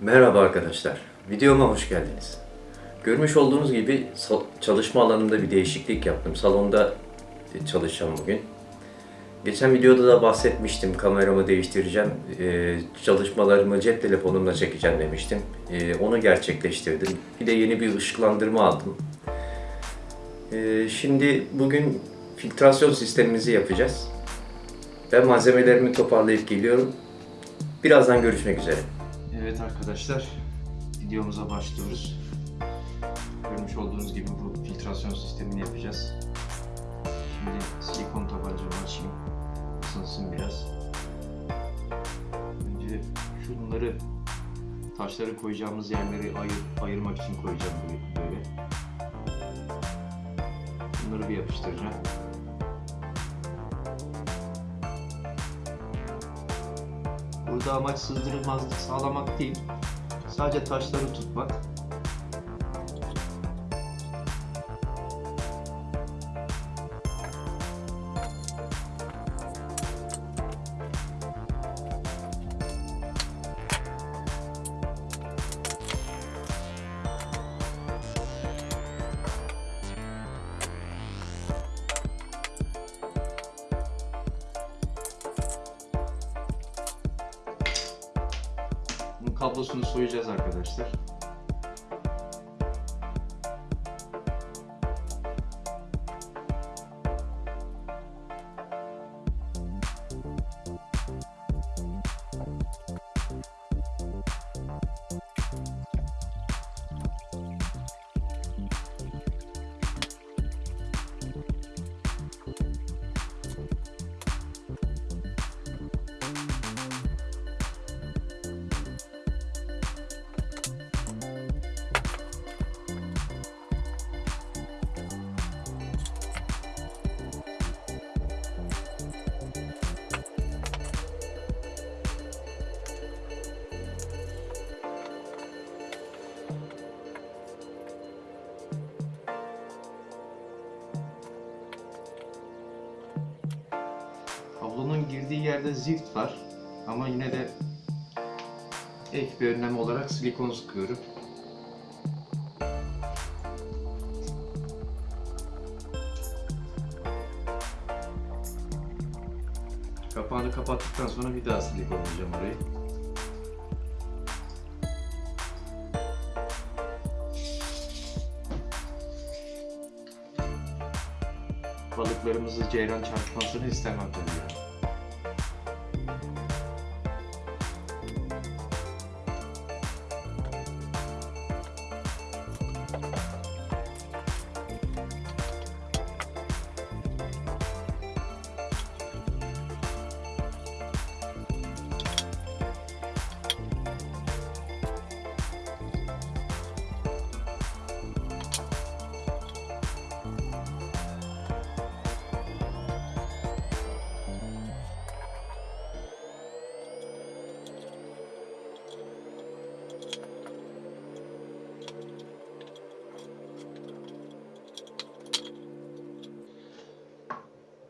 Merhaba arkadaşlar, videoma hoş geldiniz. Görmüş olduğunuz gibi çalışma alanında bir değişiklik yaptım. Salonda e, çalışacağım bugün. Geçen videoda da bahsetmiştim, kameramı değiştireceğim, e, çalışmalarımı cep telefonumla çekeceğim demiştim. E, onu gerçekleştirdim. Bir de yeni bir ışıklandırma aldım. Şimdi bugün filtrasyon sistemimizi yapacağız. Ben malzemelerimi toparlayıp geliyorum. Birazdan görüşmek üzere. Evet arkadaşlar, videomuza başlıyoruz. Görmüş olduğunuz gibi bu filtrasyon sistemini yapacağız. Şimdi silikon tabancamı açayım. Isınsın biraz. Önce şunları taşları koyacağımız yerleri ayır, ayırmak için koyacağım böyle. Bunları bir yapıştıracağım. Burada amaç sızdırılmazlık sağlamak değil, sadece taşları tutmak. Zift var ama yine de ek bir önlem olarak silikon sıkıyorum. Kapağını kapattıktan sonra bir daha silikonlayacağım orayı. Balıklarımızı ceyran çarpmasını istemem tabii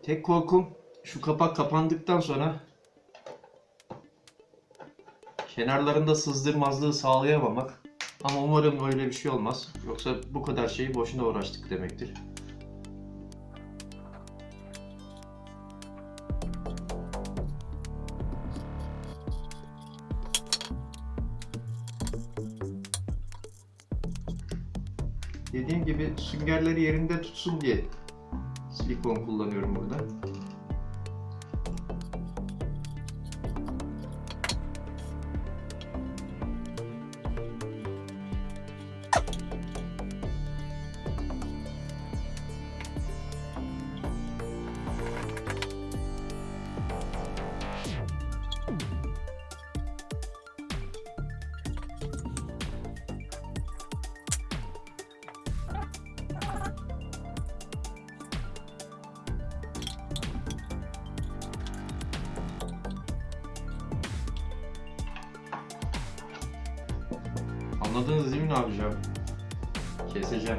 Tek korkum şu kapak kapandıktan sonra kenarlarında sızdırmazlığı sağlayamamak. Ama umarım öyle bir şey olmaz. Yoksa bu kadar şeyi boşuna uğraştık demektir. Dediğim gibi süngerleri yerinde tutsun diye silikon kullanıyorum burada. Anladınız değil mi ne yapacağım? Keseceğim.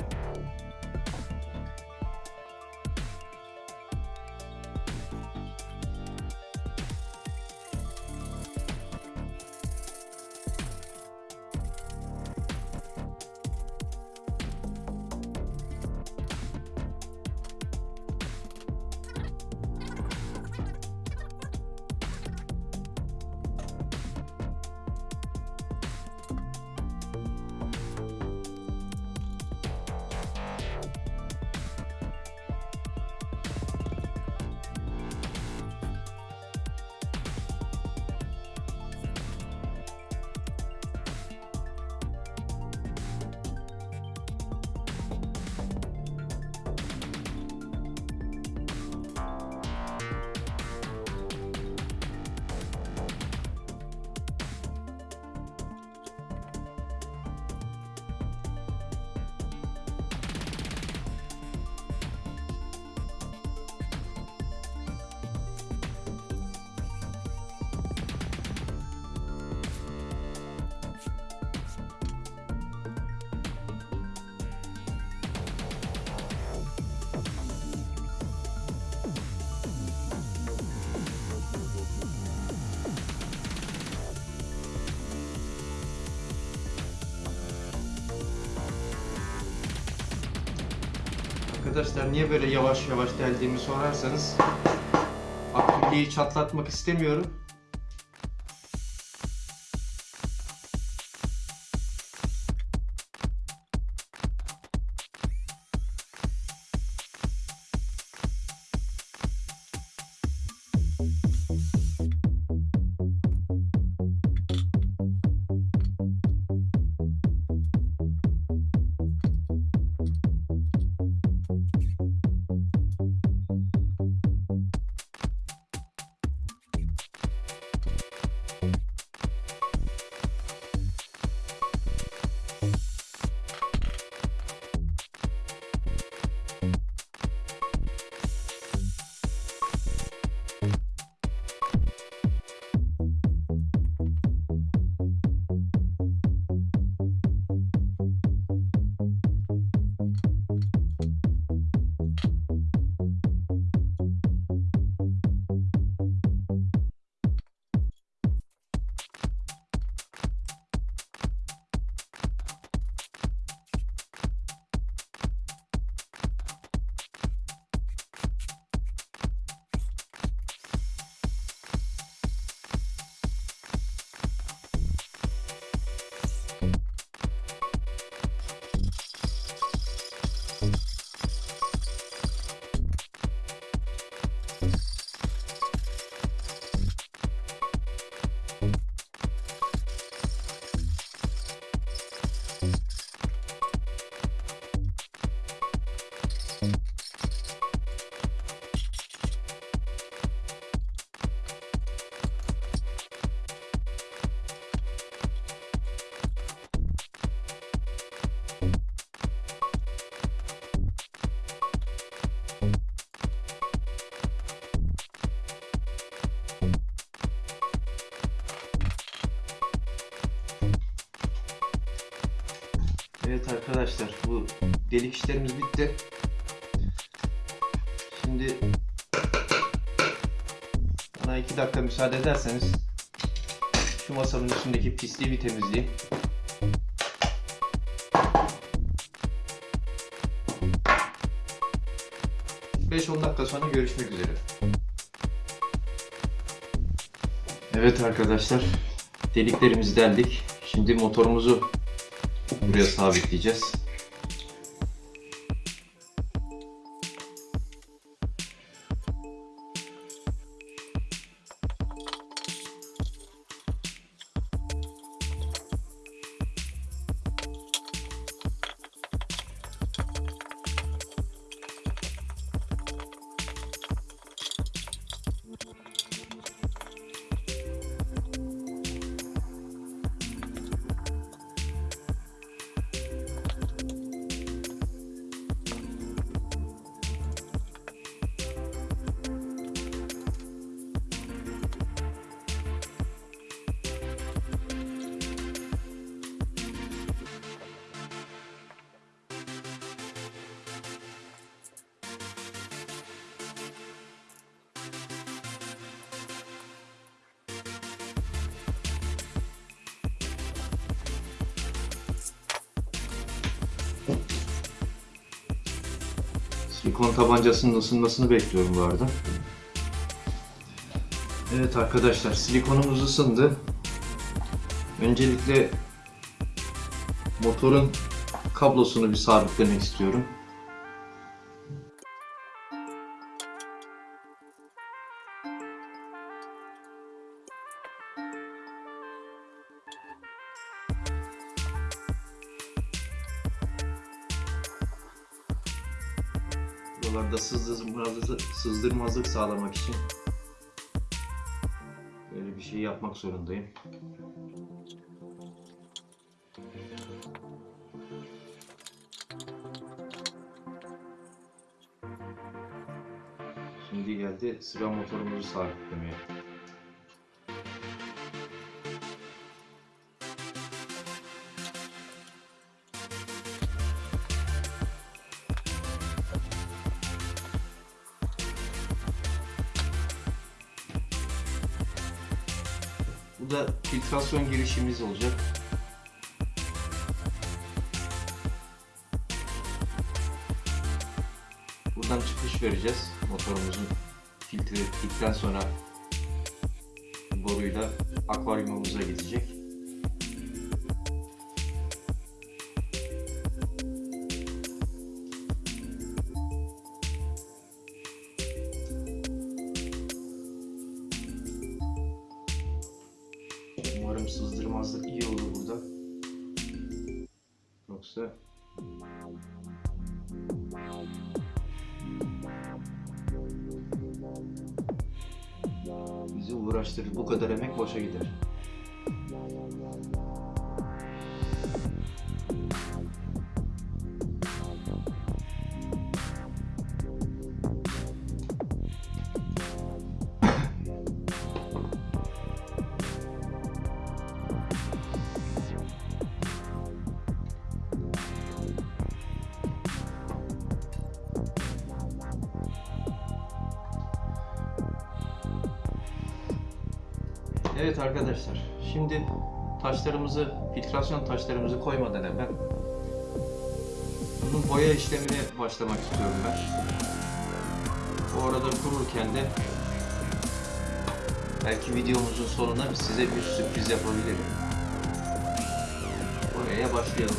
Arkadaşlar niye böyle yavaş yavaş deldiğimi sorarsanız akülyeyi çatlatmak istemiyorum. Arkadaşlar bu delik işlerimiz bitti. Şimdi bana iki dakika müsaade ederseniz şu masanın üstündeki pisliği bir temizleyeyim. Beş on dakika sonra görüşmek üzere. Evet arkadaşlar deliklerimizi deldik. Şimdi motorumuzu buraya sabitleyeceğiz. Silikon tabancasının ısınmasını bekliyorum bu arada. Evet arkadaşlar silikonumuz ısındı. Öncelikle motorun kablosunu bir sabitlemek istiyorum. Sağlamak için böyle bir şey yapmak zorundayım. Şimdi geldi sıra motorumuzu sabitlemeye. Da filtrasyon girişimiz olacak. buradan çıkış vereceğiz. Motorumuzun filtre bittikten sonra boruyla akvaryumumuza gidecek. Evet arkadaşlar, şimdi taşlarımızı, filtrasyon taşlarımızı koymadan evvel bunun boya işlemine başlamak istiyorum ben. Bu arada kururken de belki videomuzun sonuna size bir sürpriz yapabilirim. Boyaya başlayalım.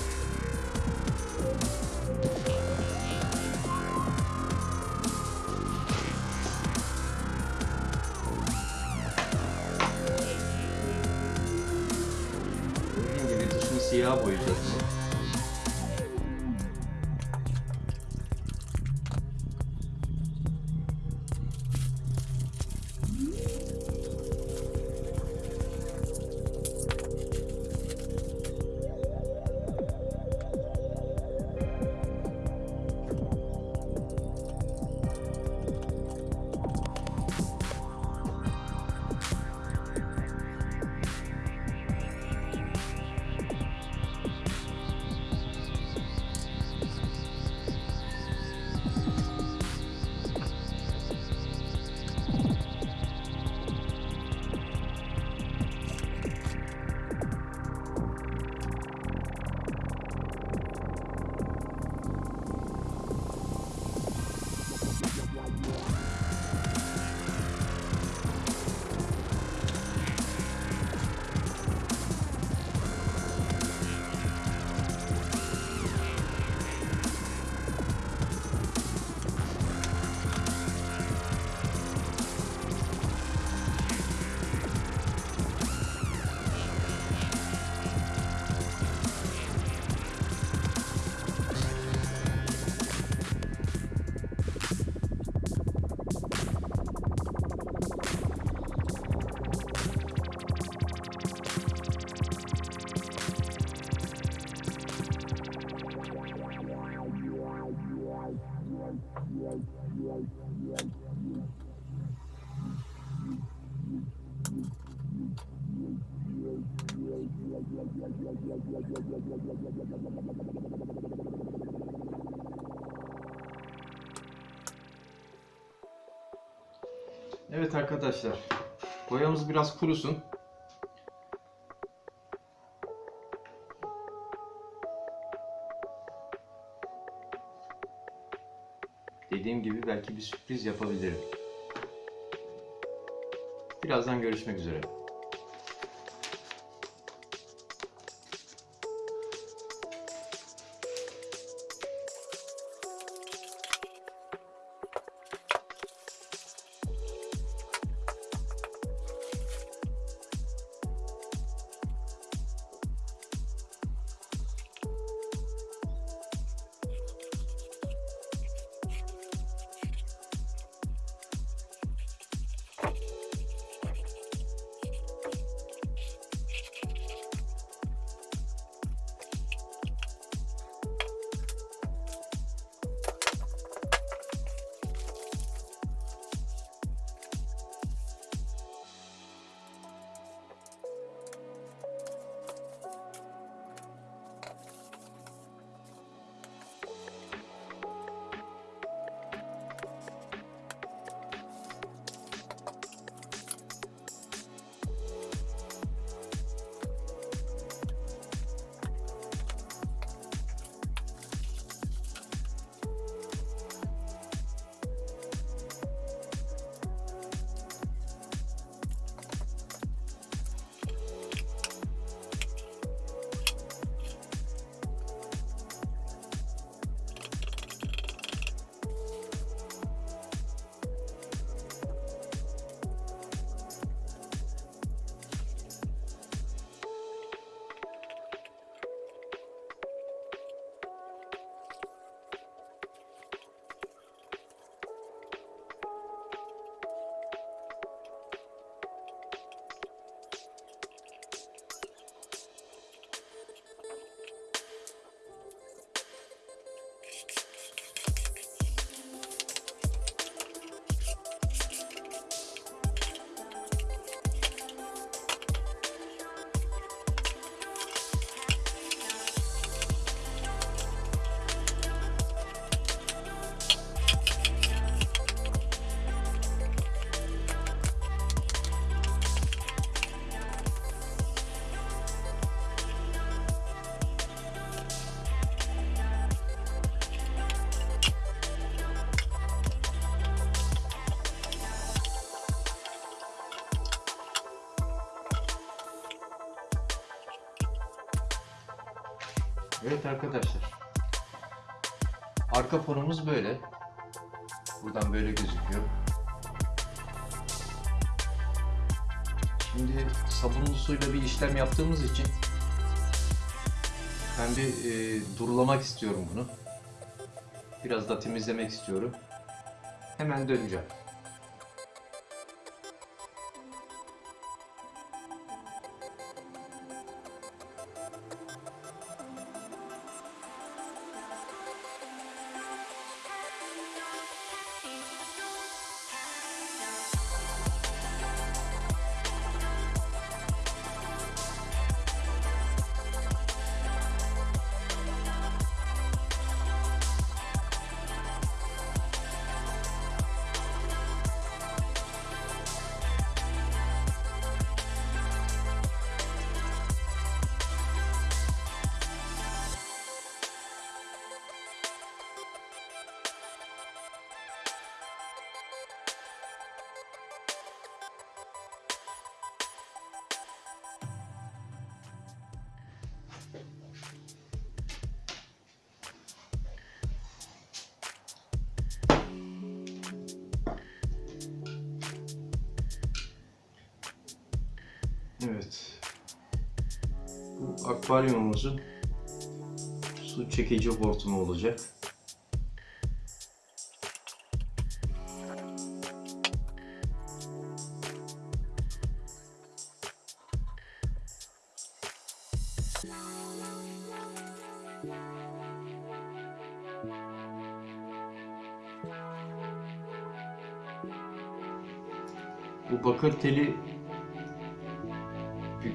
Arkadaşlar, boyamız biraz kurusun. Dediğim gibi belki bir sürpriz yapabilirim. Birazdan görüşmek üzere. Evet arkadaşlar. Arka fonumuz böyle. Buradan böyle gözüküyor. Şimdi sabunlu suyla bir işlem yaptığımız için ben bir e, durulamak istiyorum bunu. Biraz da temizlemek istiyorum. Hemen döneceğim. Evet. Bu akvaryumumuzun su çekici hortumu olacak. Bu bakır teli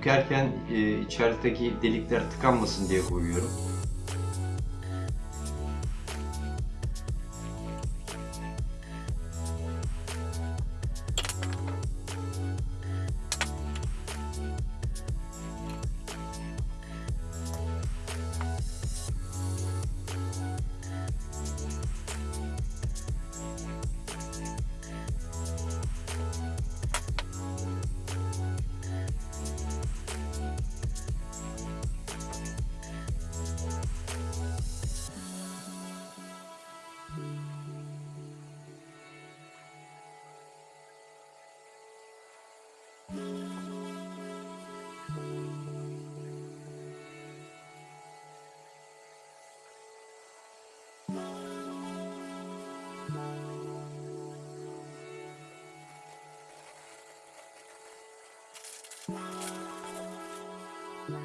bükerken e, içerideki delikler tıkanmasın diye koyuyorum. Bu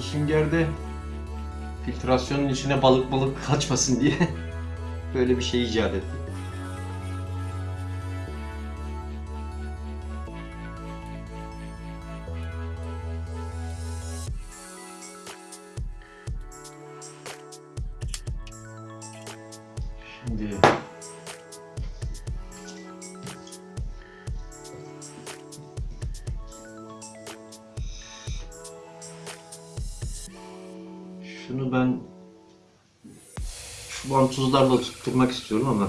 süngerde filtrasyonun içine balık balık kaçmasın diye böyle bir şey icat ettim. Şu vantuzlarla tutturmak istiyorum ama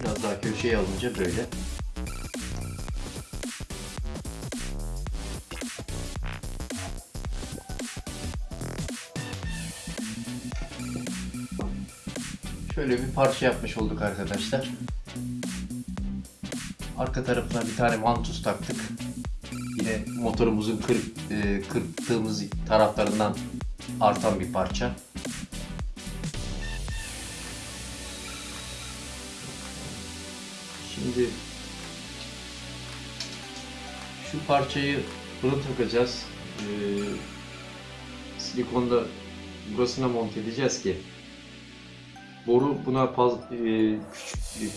Biraz daha köşeye alınca böyle. Şöyle bir parça yapmış olduk arkadaşlar. Arka tarafına bir tane vantus taktık. Yine motorumuzun kırık, e, kırptığımız taraflarından artan bir parça. Parçayı bunu takacağız. Ee, silikonda burasına monte edeceğiz ki boru buna faz, e, küçük,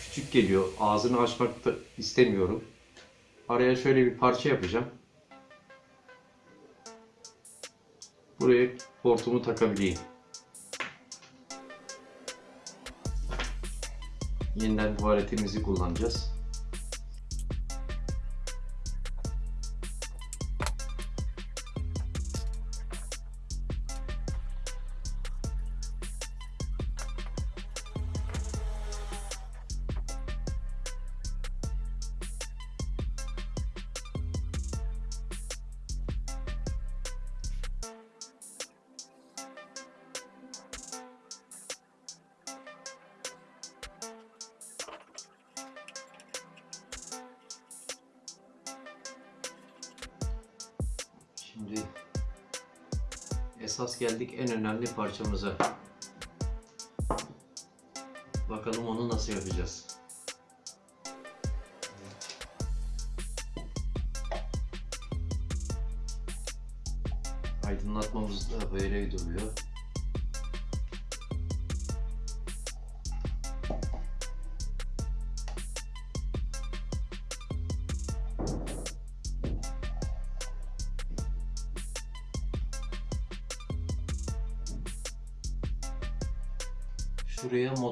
küçük geliyor. Ağzını açmak da istemiyorum. Araya şöyle bir parça yapacağım. Buraya portumu takabileyim. Yeniden tuvaletimizi kullanacağız. Şimdi esas geldik en önemli parçamıza. Bakalım onu nasıl yapacağız.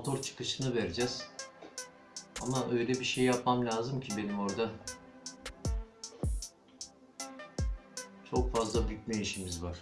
Motor çıkışını vereceğiz. Ama öyle bir şey yapmam lazım ki benim orada. Çok fazla bükme işimiz var.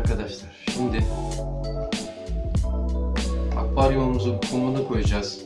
Arkadaşlar şimdi akvaryumumuzun kumunu koyacağız.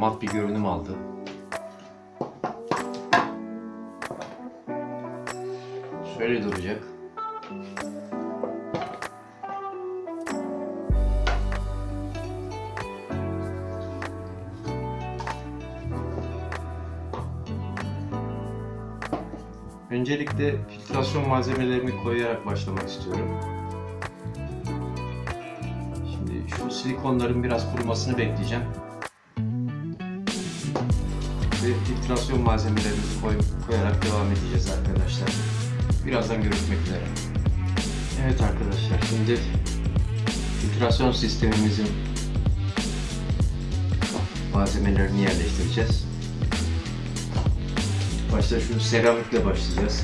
Mat bir görünüm aldı. Şöyle duracak. Öncelikle filtrasyon malzemelerimi koyarak başlamak istiyorum. Şimdi şu silikonların biraz kurumasını bekleyeceğim. Filtrasyon malzemelerimizi koy, koyarak devam edeceğiz arkadaşlar. Birazdan görüşmek üzere. Evet arkadaşlar şimdi filtrasyon sistemimizin malzemelerini yerleştireceğiz. Başta şu seramikle başlayacağız.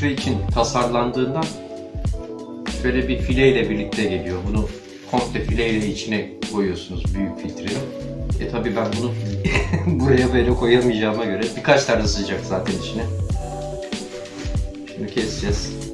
Filtre için tasarlandığından şöyle bir fileyle birlikte geliyor. Bunu komple fileyle içine koyuyorsunuz büyük filtreyi. E tabi ben bunu buraya böyle koyamayacağıma göre birkaç tane sıcak zaten içine. Şimdi keseceğiz.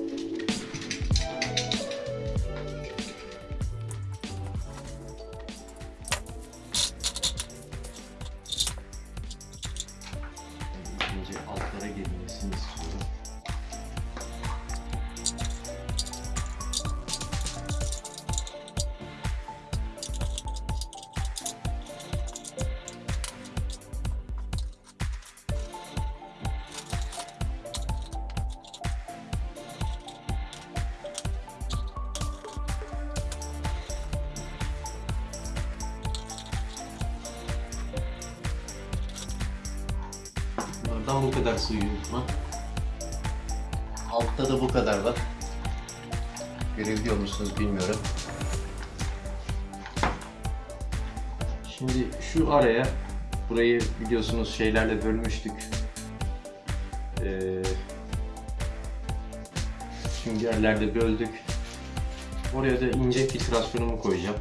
Şimdi şu araya, burayı biliyorsunuz şeylerle bölmüştük. Ee, süngerlerle böldük. Oraya da ince filtrasyonumu koyacağım.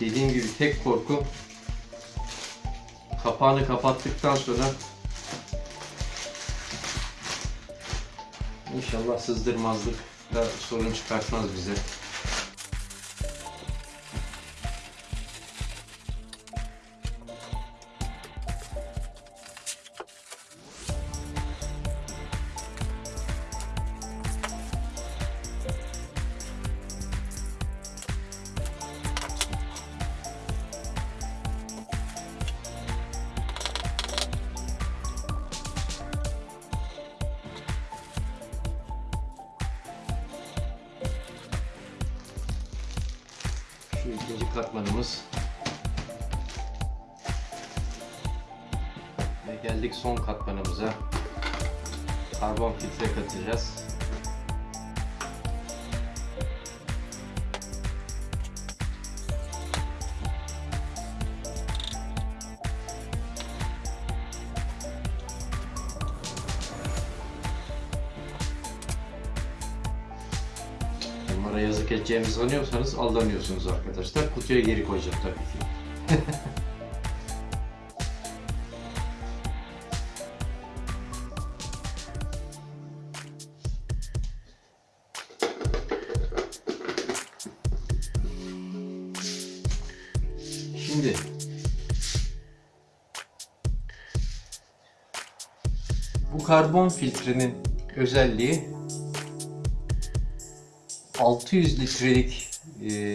Dediğim gibi tek korku kapağını kapattıktan sonra inşallah sızdırmazlık da sorun çıkartmaz bize. Bunlara yazık edeceğimizi sanıyorsanız aldanıyorsunuz arkadaşlar. Kutuya geri koyacağım tabii ki. Şimdi bu karbon filtrenin özelliği 600 litrelik e,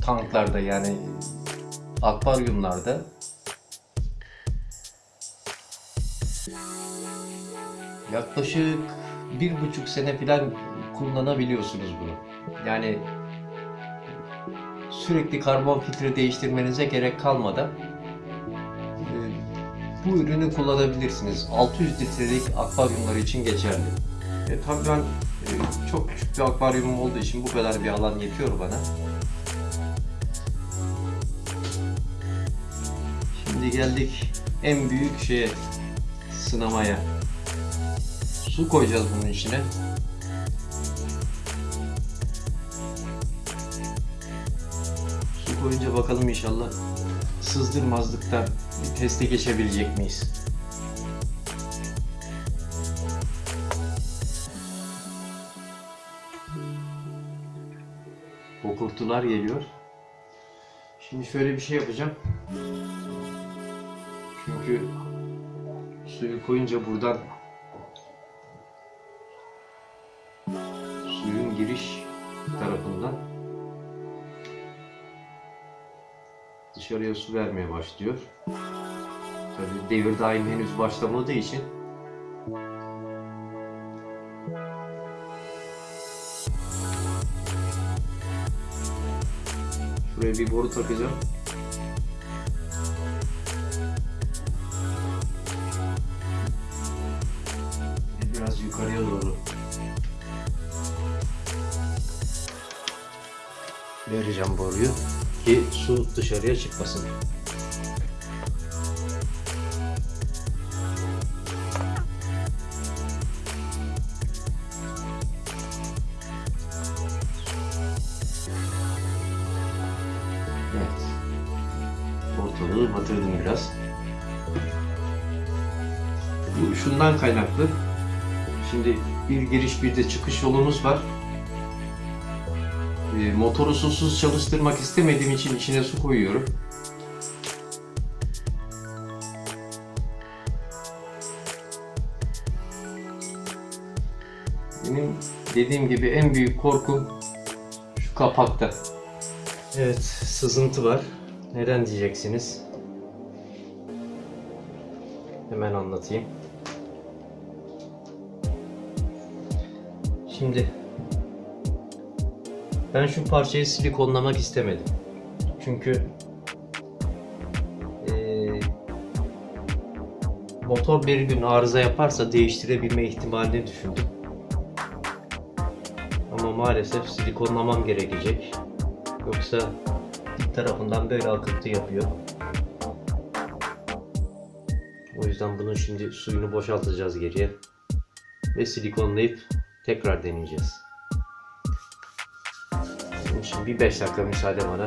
tanklarda yani akvaryumlarda yaklaşık bir buçuk sene falan kullanabiliyorsunuz bunu. Yani sürekli karbon filtre değiştirmenize gerek kalmadan e, bu ürünü kullanabilirsiniz. 600 litrelik akvaryumlar için geçerli. E, tabii ben çok küçük bir akvaryumum olduğu için bu kadar bir alan yetiyor bana. Şimdi geldik en büyük şeye sınamaya. Su koyacağız bunun içine. Su koyunca bakalım inşallah sızdırmazlıkta bir teste geçebilecek miyiz? Kokurtular geliyor. Şimdi şöyle bir şey yapacağım. Çünkü suyu koyunca buradan suyun giriş tarafından dışarıya su vermeye başlıyor. Tabii devir daim henüz başlamadığı için Şuraya bir boru takacağım. Biraz yukarıya doğru vereceğim boruyu ki su dışarıya çıkmasın. Bir giriş bir de çıkış yolumuz var. E, motoru susuz çalıştırmak istemediğim için içine su koyuyorum. Benim dediğim gibi en büyük korkum şu kapakta. Evet, sızıntı var. Neden diyeceksiniz? Hemen anlatayım. Şimdi ben şu parçayı silikonlamak istemedim. Çünkü motor bir gün arıza yaparsa değiştirebilme ihtimalini düşündüm. Ama maalesef silikonlamam gerekecek. Yoksa dik tarafından böyle akıntı yapıyor. O yüzden bunun şimdi suyunu boşaltacağız geriye. Ve silikonlayıp tekrar deneyeceğiz. Bunun için bir 5 dakika müsaade bana.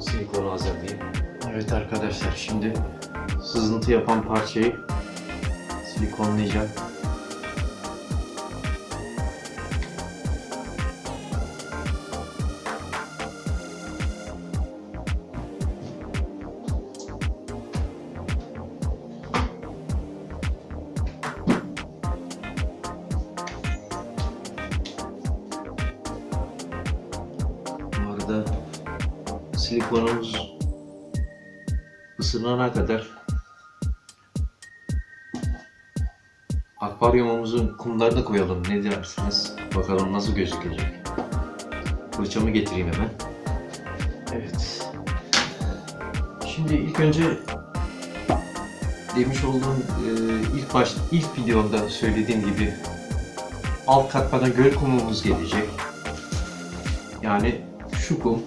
Silikonu hazırlayayım. Evet arkadaşlar şimdi sızıntı yapan parçayı silikonlayacağım. Akvaryumumuzun kumlarını koyalım. Ne dersiniz? Bakalım nasıl gözükecek. Fırçamı getireyim hemen. Evet. Şimdi ilk önce demiş olduğum e, ilk baş ilk videomda söylediğim gibi alt katmana göl kumumuz gelecek. Yani şu kum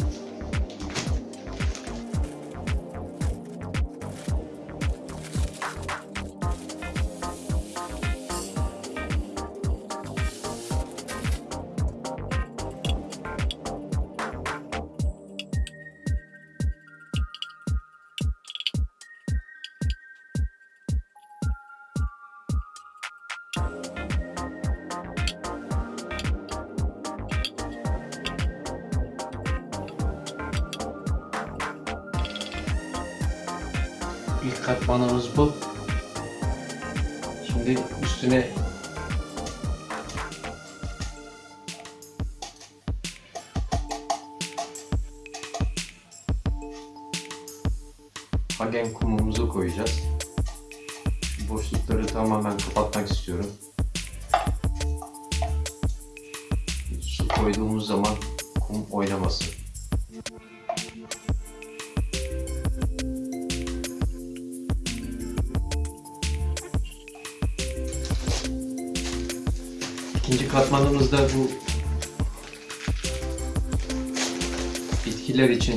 bitkiler için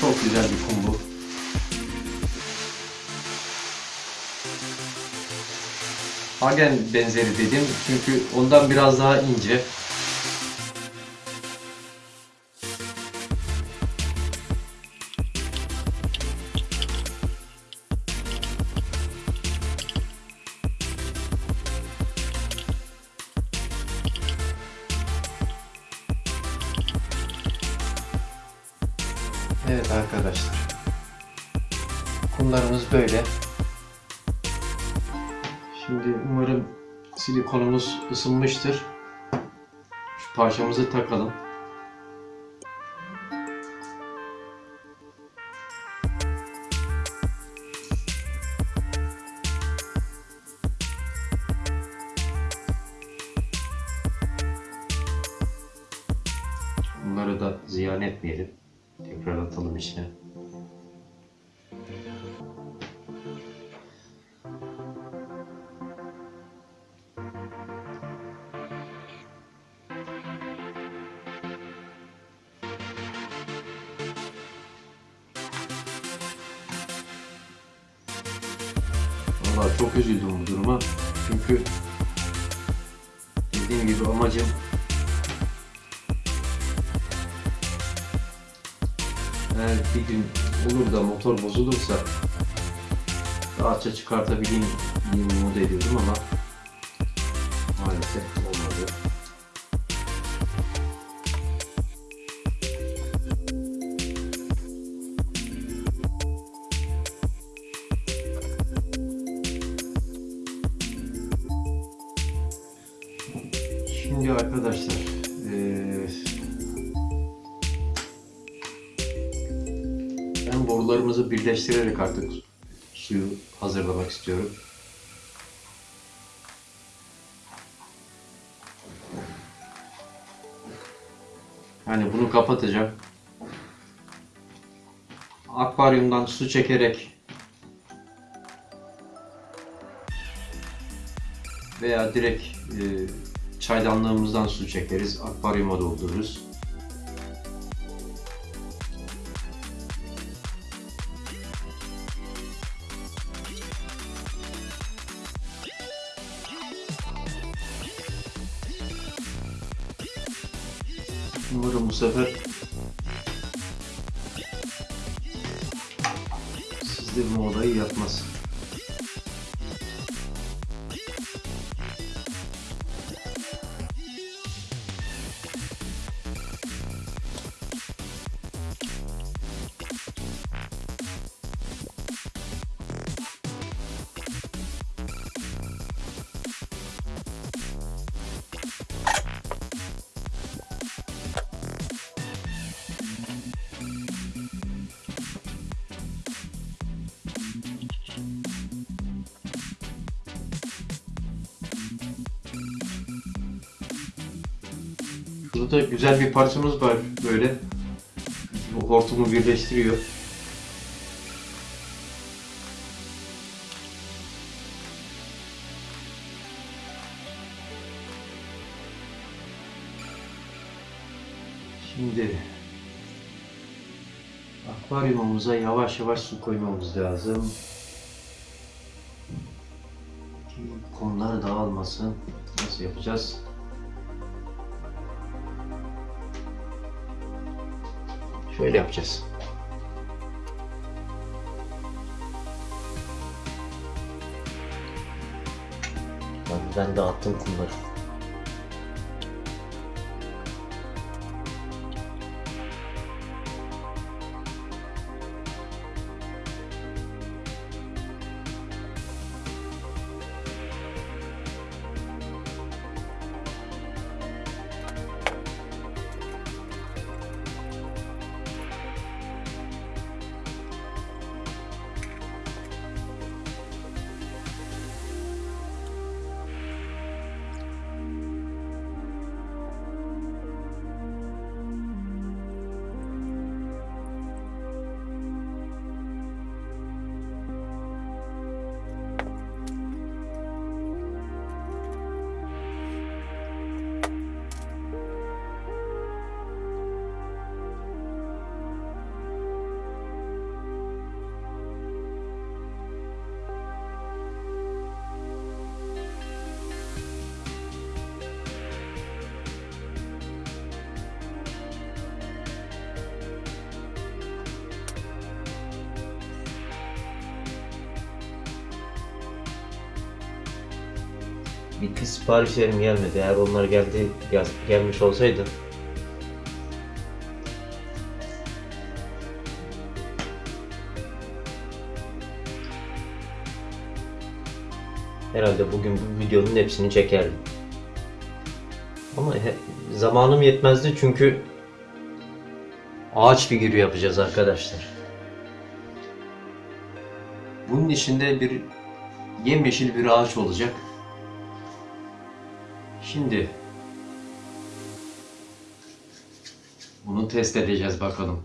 çok güzel bir kum bu. Hagen benzeri dedim çünkü ondan biraz daha ince. Isınmıştır. Şu parçamızı takalım. Eğer bir gün olur da motor bozulursa rahatça çıkartabileyim diye umut ediyordum ama maalesef olmadı. İstiyorum. Yani bunu kapatacağım. Akvaryumdan su çekerek veya direkt e, çaydanlığımızdan su çekeriz, akvaryuma doldururuz. Umarım bu Burada güzel bir parçamız var böyle. Bu hortumu birleştiriyor. Şimdi akvaryumumuza yavaş yavaş su koymamız lazım. Ki kumlar dağılmasın. Nasıl yapacağız? Şöyle yapacağız. Ben, ben dağıttım kumları. Bitti siparişlerim gelmedi. Eğer onlar geldi yaz- gelmiş olsaydı herhalde bugün bu videonun hepsini çekerdim. Ama he- zamanım yetmezdi çünkü ağaç figürü yapacağız arkadaşlar. Bunun içinde bir yemyeşil bir ağaç olacak. Şimdi bunu test edeceğiz bakalım.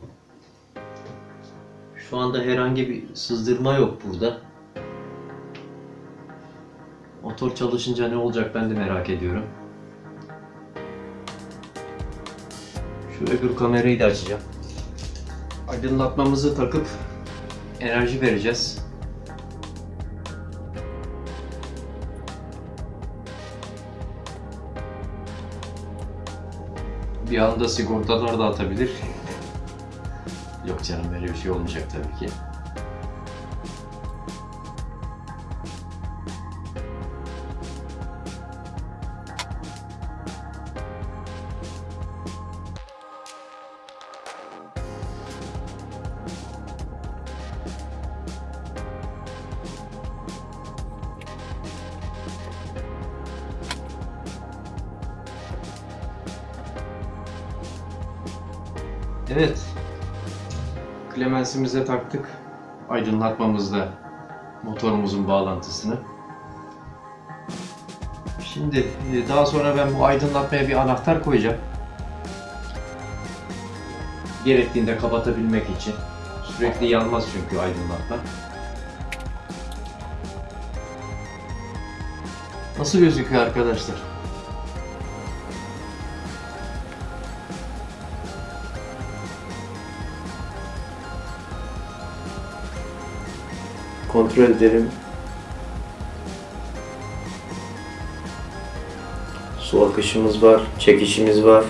Şu anda herhangi bir sızdırma yok burada. Motor çalışınca ne olacak ben de merak ediyorum. Şu öbür kamerayı da açacağım. Aydınlatmamızı takıp enerji vereceğiz. Bir anda sigortalar da atabilir. Yok canım böyle bir şey olmayacak tabii ki. Klemensimize taktık. Aydınlatmamızda motorumuzun bağlantısını. Şimdi e, daha sonra ben bu aydınlatmaya bir anahtar koyacağım. Gerektiğinde kapatabilmek için. Sürekli yanmaz çünkü aydınlatma. Nasıl gözüküyor arkadaşlar? Kontrol edelim. Su akışımız var, çekişimiz var.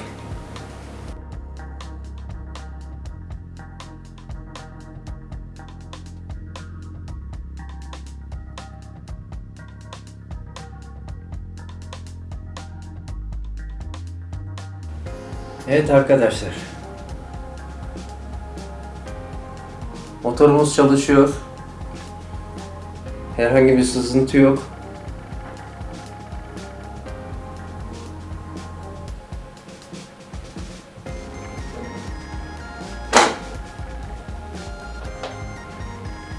Evet arkadaşlar. Motorumuz çalışıyor. Herhangi bir sızıntı yok.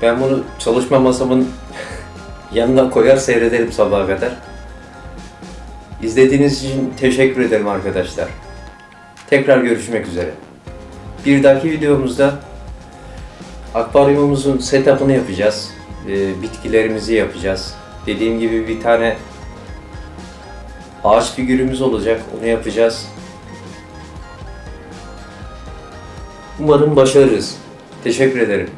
Ben bunu çalışma masamın yanına koyar seyrederim sabaha kadar. İzlediğiniz için teşekkür ederim arkadaşlar. Tekrar görüşmek üzere. Bir dahaki videomuzda akvaryumumuzun setup'ını yapacağız. Ee, bitkilerimizi yapacağız. Dediğim gibi bir tane ağaç figürümüz olacak. Onu yapacağız. Umarım başarırız. Teşekkür ederim.